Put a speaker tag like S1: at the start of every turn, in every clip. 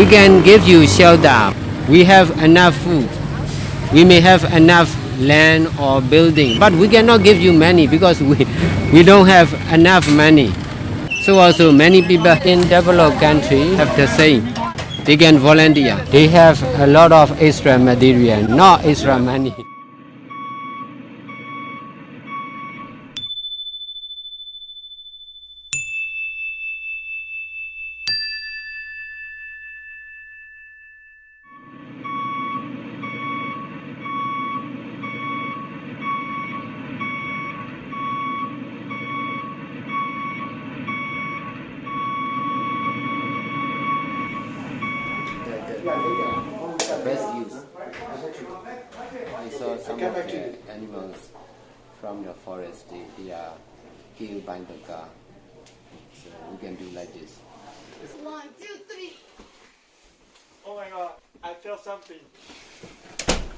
S1: We can give you shelter. We have enough food. We may have enough land or building, but we cannot give you money because we, we don't have enough money. So also many people in developed country have the same. They can volunteer. They have a lot of extra material, not extra money. best use. I saw some of the from the forest, they, they are killed by the car. So we can do like this.
S2: One, two, three.
S3: Oh my god, I feel something.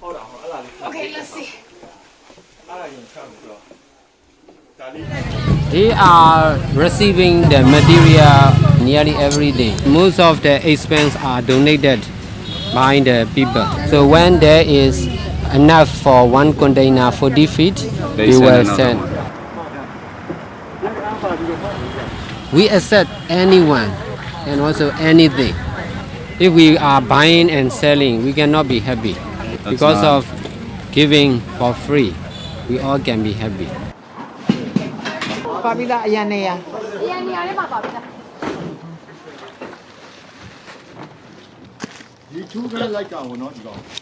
S3: Hold on, hold on.
S2: Okay, let's see.
S1: They are receiving the material nearly every day. Most of the expense are donated by the people. So when there is enough for one container for
S4: defeat.
S1: We will send. We accept anyone and also anything. If we are buying and selling, we cannot be happy. That's
S4: because
S1: of giving for free, we all can be happy.
S2: You two like that not you.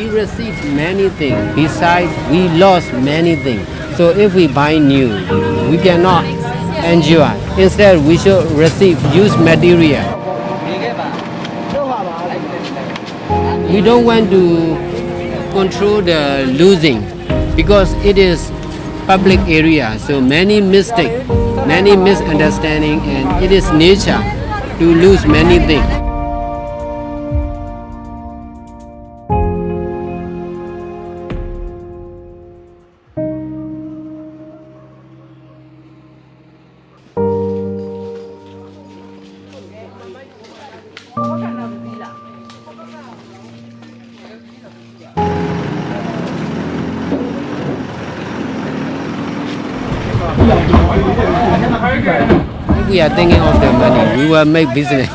S1: We received many things. Besides, we lost many things. So if we buy new, we cannot enjoy. Instead, we should receive used material. We don't want to control the losing because it is public area. So many mistake, many misunderstanding, and it is nature to lose many things. We are thinking of the money, we will make business.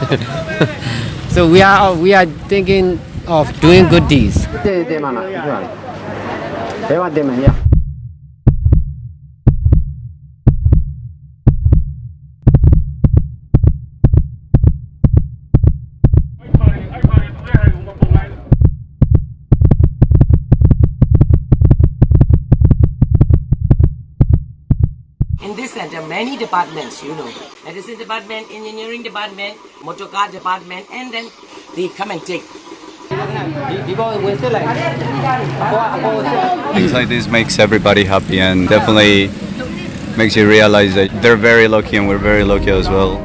S1: so we are we are thinking of doing good deeds.
S5: In this center, many departments, you know, medicine department, engineering department, motor car department, and then they come and take.
S4: Things like this makes everybody happy and definitely makes you realize that they're very lucky and we're very lucky as well.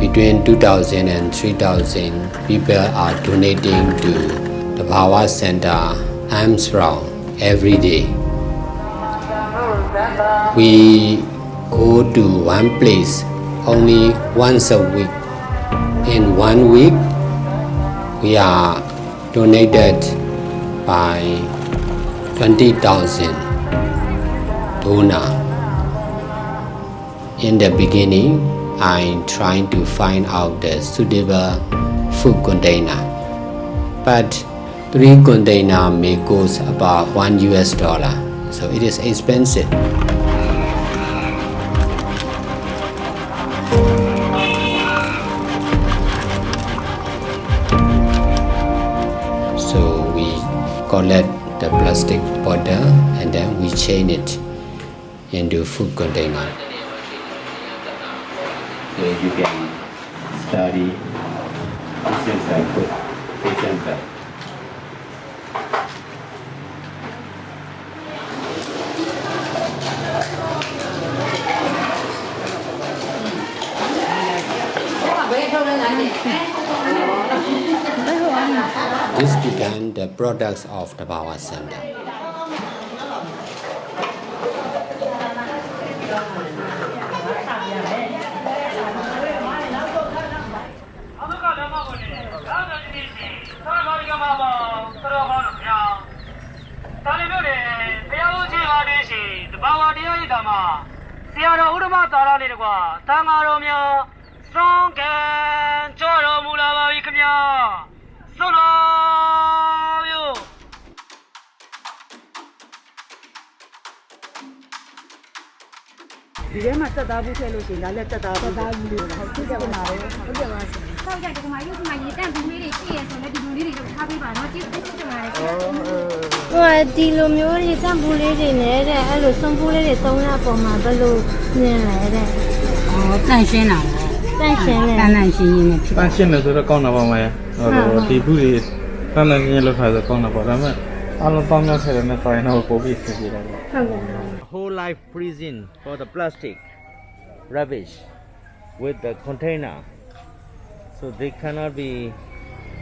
S1: Between 2,000 and 3,000 people are donating to the Bhawa Center Armstrong every day. We go to one place only once a week. In one week, we are donated by 20,000 donor. In the beginning, I'm trying to find out the suitable food container. But three container may cost about one US dollar, so it is expensive. So we collect the plastic bottle and then we chain it into food container. So you can study this is example. This began the products of the Bawa Center.
S6: The Bawa Dama, Sierra Urma ည်းသာသာတိရှိသာသာရိကမဘောသရဟောလို့ဗျာတာလီမျိုးတွေဘုရားဦးကြီးပါနေရှိတဘာဝတရားဤဓမ္မဆရာတော်ဥဒ္ဓမသာရလေးတကွာတန်ဃာတော်များစွန့်ကံကြောတော်မူလာပါပြီခင်ဗျာစွန့်တော်မျိုး
S7: ဒီထဲမှာတက်သားဘူးထည့်လို့ရှိရင်ဒါလည်းတက်သားဘူးတက်သားဘူးလို့ဟုတ်ဖြစ်ကြပါလားဟုတ်ကြပါစေ
S2: ဆောက်ကြတယ်ဒီမှာရုပ်ဒီမှာရေတန့်ဘူးလေးတွေရှိရဆိုလည်းဒီလူလေးတွေလုပ်ထားပေးပါနော်ကျေးဇူးတင်ပါတယ်ခင်ဗျာ
S8: ဟိုဒီလိုမျိုးတွေတန့်ဘူးလေးတွေနဲ့တဲ့အဲ့လိုစွန်ဘူးလေးတွေသုံးရပုံမှာဘယ်လိုမြင်လဲတဲ့
S9: 哦，淡鲜啦，
S10: whole life prison for the plastic rubbish with the container. So they cannot be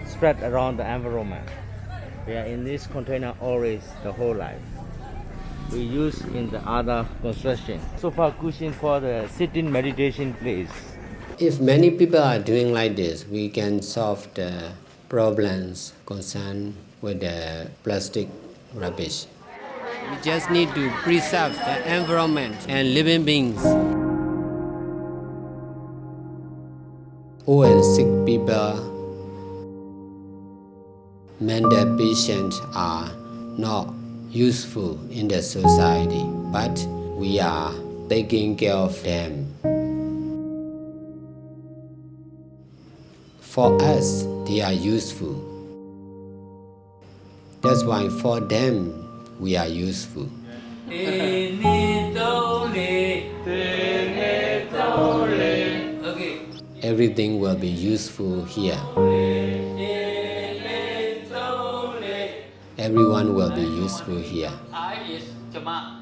S10: spread around the environment. They are in this container always the whole life. We use in the other construction. So far cushion for the sitting meditation place
S1: if many people are doing like this, we can solve the problems concerned with the plastic rubbish. We just need to preserve the environment and living beings. Old and sick people, mental patients are not useful in the society, but we are taking care of them. For us, they are useful. That's why for them, we are useful. Everything will be useful here. Everyone will be useful here. Ah,